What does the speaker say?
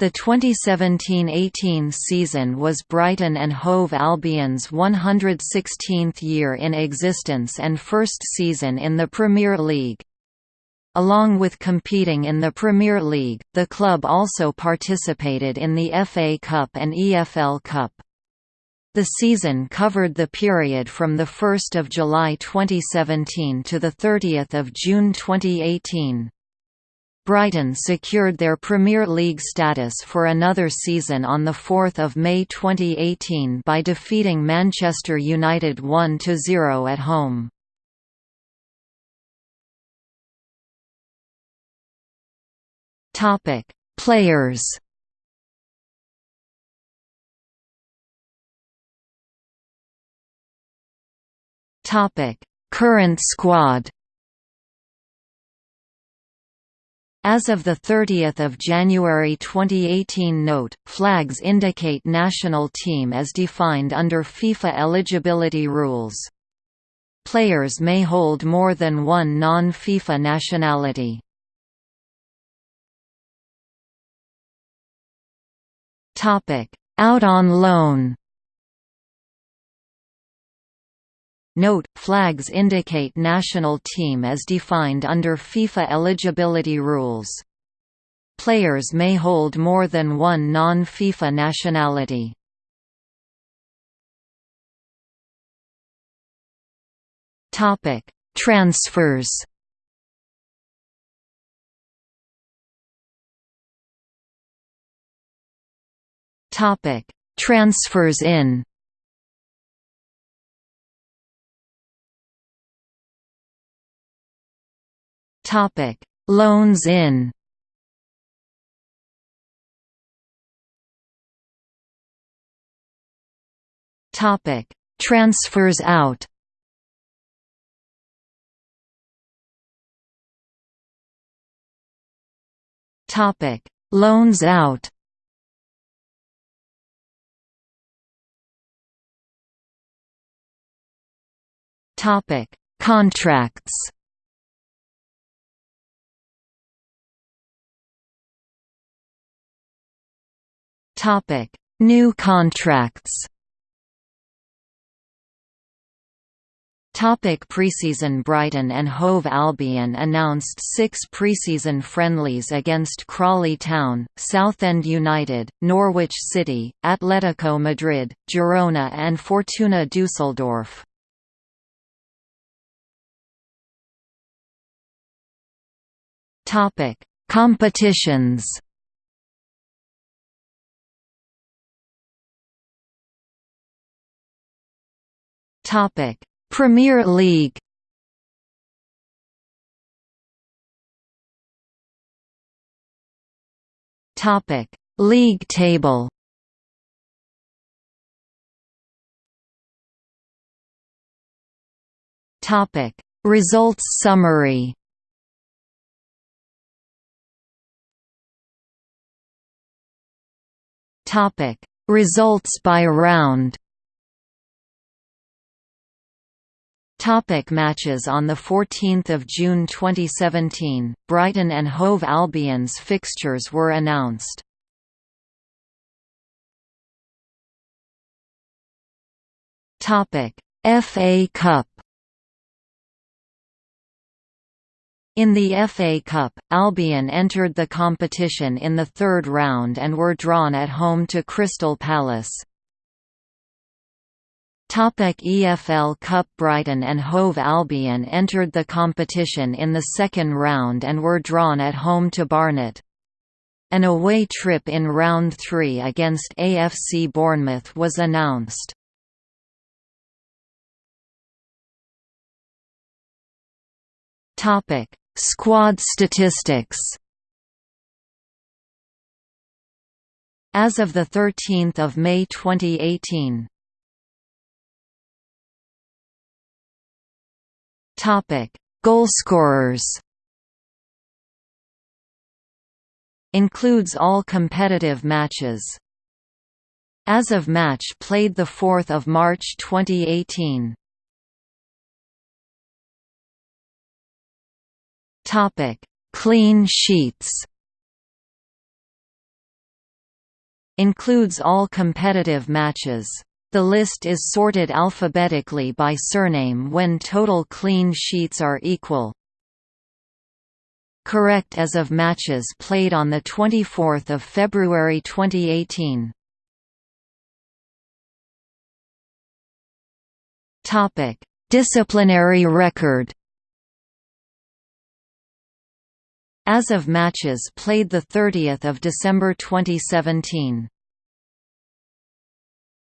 The 2017–18 season was Brighton and Hove Albion's 116th year in existence and first season in the Premier League. Along with competing in the Premier League, the club also participated in the FA Cup and EFL Cup. The season covered the period from 1 July 2017 to 30 June 2018. Brighton secured their Premier League status for another season on 4 May 2018 by defeating Manchester United 1–0 at home. Players Current squad As of 30 January 2018 Note, flags indicate national team as defined under FIFA eligibility rules. Players may hold more than one non-FIFA nationality. Out on loan Note, flags indicate national team as defined under FIFA eligibility rules. Players may hold more than one non-FIFA nationality. Transfers Transfers in Topic: Loans in. Topic: Transfers out. Topic: Loans out. Topic: Contracts. Topic: New contracts. Topic preseason Brighton and Hove Albion announced six preseason friendlies against Crawley Town, Southend United, Norwich City, Atletico Madrid, Girona and Fortuna Düsseldorf. Competitions Premier League. Topic: League table. Topic: Results summary. Topic: Results by round. Topic matches On 14 June 2017, Brighton and Hove Albion's fixtures were announced. FA Cup In the FA Cup, Albion entered the competition in the third round and were drawn at home to Crystal Palace. Topic EFL Cup Brighton and Hove Albion entered the competition in the second round and were drawn at home to Barnet. An away trip in round 3 against AFC Bournemouth was announced. Topic: Squad statistics. As of the 13th of May 2018, Topic: Goalscorers. Includes all competitive matches. As of match played the 4th of March 2018. Topic: Clean sheets. Includes all competitive matches. The list is sorted alphabetically by surname when total clean sheets are equal. Correct as of matches played on 24 February 2018. Disciplinary record As of matches played 30 December 2017